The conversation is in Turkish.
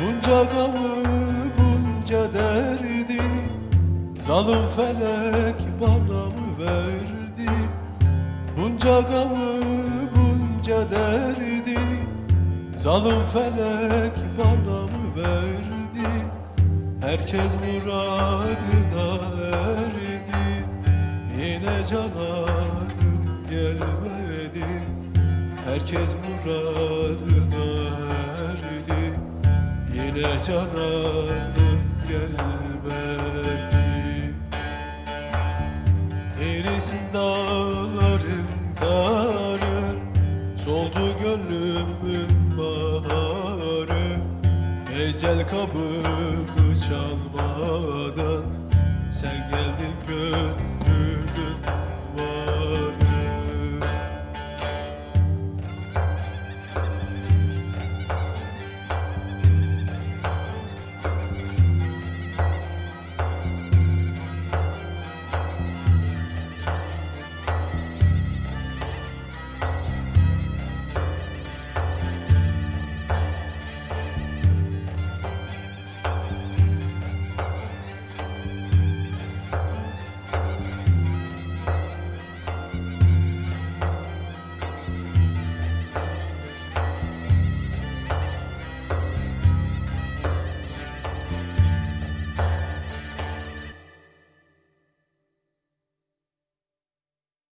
gamı bunca derdi Zalim felek bana mı verdi? Bunca gamı bunca derdi Zalim felek bana mı verdi? Herkes muradına erdi Yine cananım gelmedi. Herkes muradına Yine cananım gelmedi. Erisin dağlarım karı Soldu gönlümün baharı. Ecel kapımı çalmadan Sen geldin gönlüme